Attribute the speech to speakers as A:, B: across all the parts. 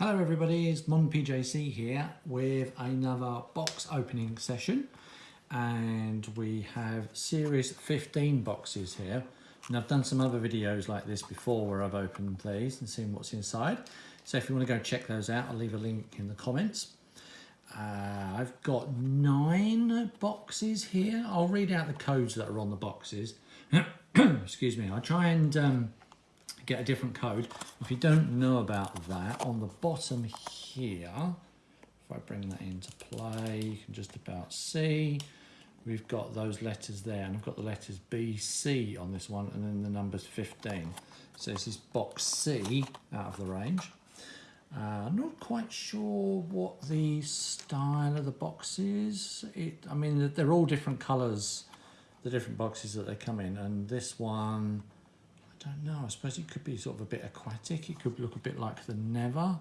A: Hello everybody, it's Mon PJC here with another box opening session. And we have series 15 boxes here. And I've done some other videos like this before where I've opened these and seen what's inside. So if you want to go check those out I'll leave a link in the comments. Uh, I've got nine boxes here. I'll read out the codes that are on the boxes. Excuse me. I try and um, get a different code. If you don't know about that, on the bottom here, if I bring that into play, you can just about see, we've got those letters there, and I've got the letters B, C on this one, and then the numbers 15. So this is box C out of the range. Uh, I'm not quite sure what the style of the box is. It, I mean, they're all different colours, the different boxes that they come in, and this one, don't know. I suppose it could be sort of a bit aquatic. It could look a bit like the Nether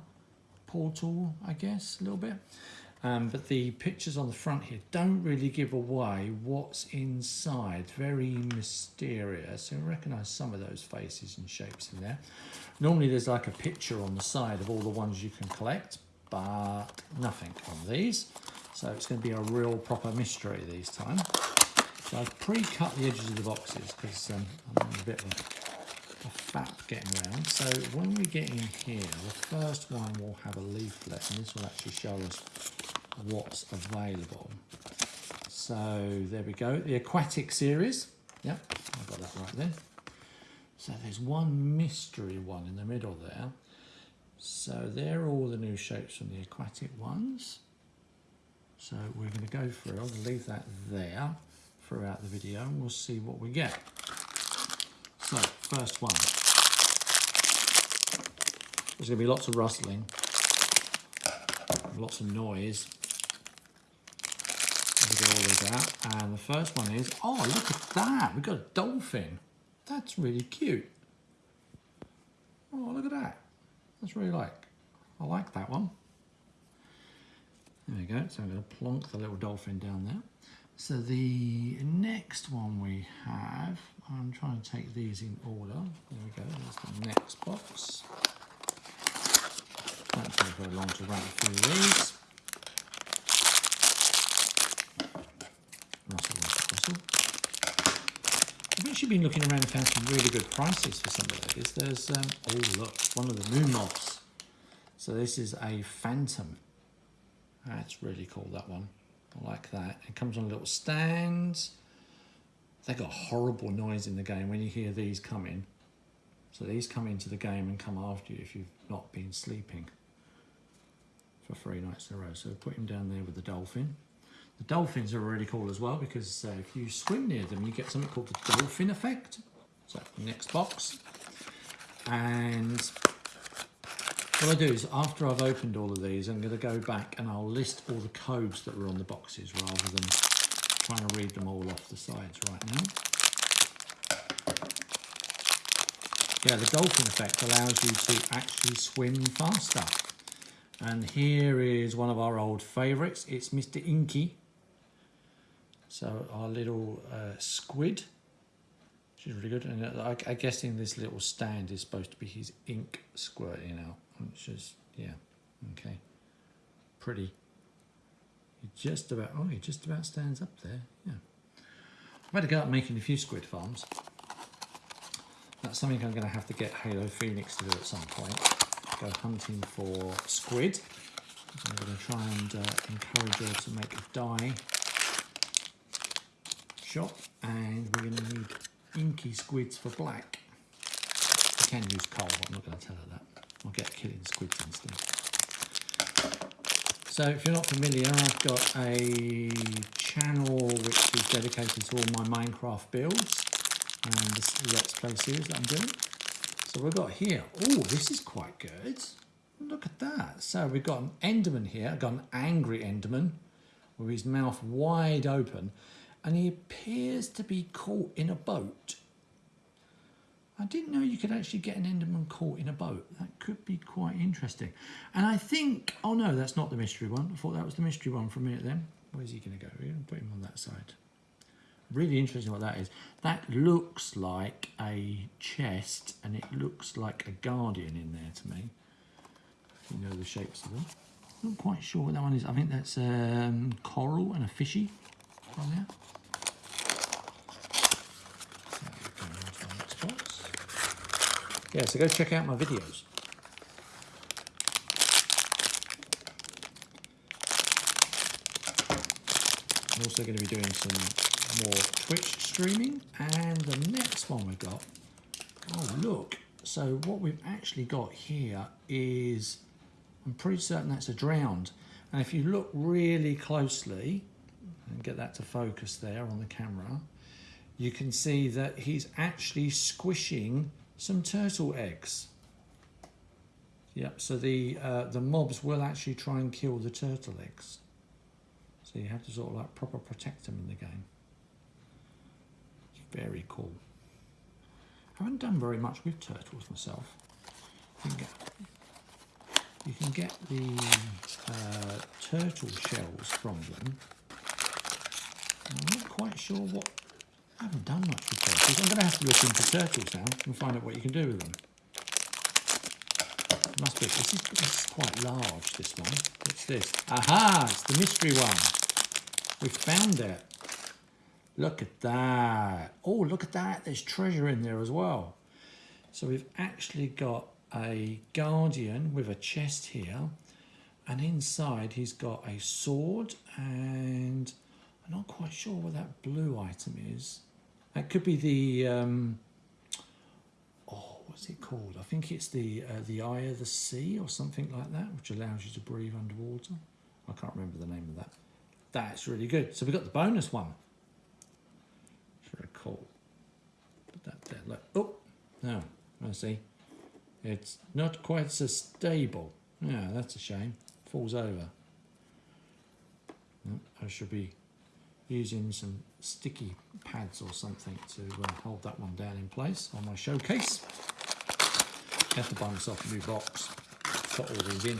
A: portal, I guess, a little bit. Um, but the pictures on the front here don't really give away what's inside. Very mysterious. So I recognise some of those faces and shapes in there. Normally there's like a picture on the side of all the ones you can collect, but nothing on these. So it's going to be a real proper mystery these time. So I've pre-cut the edges of the boxes because um, I'm a bit of a fat getting around. So when we get in here, the first one will have a leaflet and this will actually show us what's available. So there we go, the aquatic series. Yep, I got that right there. So there's one mystery one in the middle there. So they're all the new shapes from the aquatic ones. So we're going to go through, to leave that there throughout the video and we'll see what we get. First one. There's going to be lots of rustling, lots of noise. Get all these out. And the first one is, oh, look at that. We've got a dolphin. That's really cute. Oh, look at that. That's really like. I like that one. There we go. So I'm going to plonk the little dolphin down there. So the next one we have, I'm trying to take these in order. There we go, there's the next box. Won't take very long to run through these. Russell, Russell, Russell. I've actually been looking around and found some really good prices for some of these. There's, um, oh look, one of the moon moths. So this is a phantom. That's really cool, that one I like that. It comes on a little stand. They got horrible noise in the game when you hear these coming. So these come into the game and come after you if you've not been sleeping for three nights in a row. So put him down there with the dolphin. The dolphins are really cool as well because uh, if you swim near them, you get something called the dolphin effect. So next box. And what I do is after I've opened all of these, I'm going to go back and I'll list all the codes that were on the boxes rather than trying to read them all off the sides right now. Yeah, the dolphin effect allows you to actually swim faster. And here is one of our old favourites. It's Mr. Inky. So our little uh, squid which is really good. And uh, I, I guess in this little stand is supposed to be his ink squirting out which is, yeah, okay, pretty. He just about, oh, it just about stands up there, yeah. I've had to go out making a few squid farms. That's something I'm going to have to get Halo Phoenix to do at some point. Go hunting for squid. I'm going to try and uh, encourage her to make a dye shop. And we're going to need inky squids for black. I can use coal, I'm not going to tell her that. I'll get killing squids instead. So if you're not familiar, I've got a channel which is dedicated to all my Minecraft builds and this Let's Play series that I'm doing. So we've got here, oh, this is quite good. Look at that. So we've got an Enderman here, I've got an angry Enderman with his mouth wide open and he appears to be caught in a boat. I didn't know you could actually get an Enderman caught in a boat. That could be quite interesting. And I think, oh no, that's not the mystery one. I thought that was the mystery one for a minute then. Where's he going to go? We're going to put him on that side. Really interesting what that is. That looks like a chest and it looks like a guardian in there to me. you know the shapes of them. Not quite sure what that one is. I think that's um, coral and a fishy on there. Yeah, so go check out my videos. I'm also going to be doing some more Twitch streaming. And the next one we've got, oh look. So what we've actually got here is, I'm pretty certain that's a drowned. And if you look really closely, and get that to focus there on the camera, you can see that he's actually squishing some turtle eggs. Yep, so the, uh, the mobs will actually try and kill the turtle eggs. So you have to sort of like proper protect them in the game. It's very cool. I haven't done very much with turtles myself. You can get, you can get the uh, turtle shells from them. I'm not quite sure what... I haven't done much with turtles. I'm going to have to look into turtles now and find out what you can do with them. Must be. This is, this is quite large, this one. What's this? Aha! It's the mystery one. We found it. Look at that. Oh, look at that. There's treasure in there as well. So we've actually got a guardian with a chest here. And inside he's got a sword and I'm not quite sure what that blue item is. That could be the, um, oh, what's it called? I think it's the uh, the Eye of the Sea or something like that, which allows you to breathe underwater. I can't remember the name of that. That's really good. So we got the bonus one. Very cool. Put that there. Look. Oh, no, I see. It's not quite so stable. Yeah, that's a shame. Falls over. I should be using some sticky pads or something to uh, hold that one down in place on my showcase. Have to buy myself a new box. Put all these in.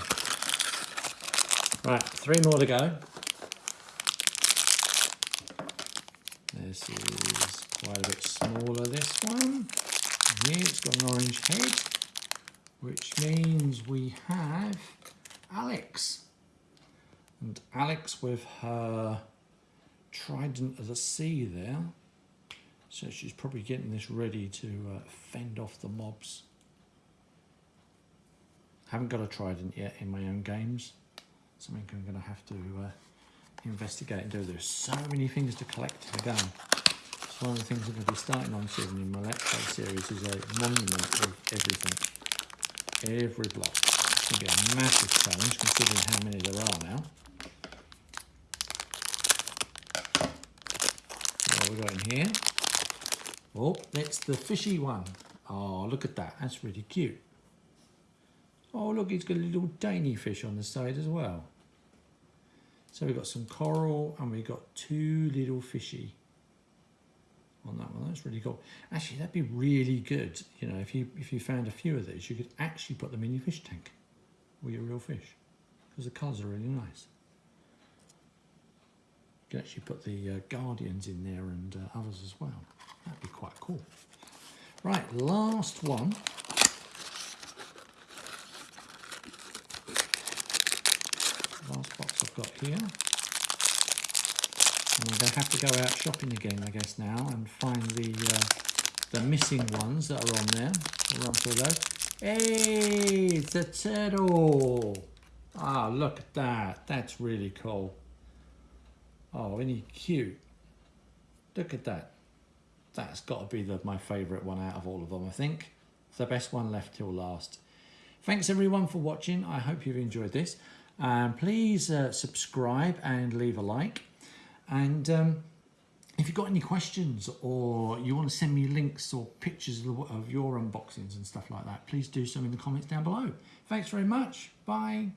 A: Right, three more to go. This is quite a bit smaller, this one. Here it's got an orange head, which means we have Alex. And Alex with her trident of the sea there. So she's probably getting this ready to uh, fend off the mobs. Haven't got a trident yet in my own games. Something I'm going to have to uh, investigate and do. There's so many things to collect in the game. One of the things I'm going to be starting on soon in my Let's series is a monument of everything. Every block. It's going to be a massive challenge considering how many there are now. What we got in here? Oh, that's the fishy one. Oh, look at that. That's really cute. Oh, look, he's got a little dainty fish on the side as well. So we've got some coral and we've got two little fishy on that one. That's really cool. Actually, that'd be really good. You know, if you if you found a few of these, you could actually put them in your fish tank with your real fish because the colours are really nice. You can actually put the uh, guardians in there and uh, others as well. That'd be quite cool. Right, last one. last box I've got here. And I'm going to have to go out shopping again, I guess, now and find the uh, the missing ones that are on there. We'll run through those. Hey, it's a turtle. Ah, look at that. That's really cool. Oh, isn't he cute? Look at that. That's got to be the, my favourite one out of all of them, I think. It's the best one left till last. Thanks everyone for watching. I hope you've enjoyed this. Um, please uh, subscribe and leave a like. And um, if you've got any questions or you want to send me links or pictures of your unboxings and stuff like that, please do so in the comments down below. Thanks very much. Bye.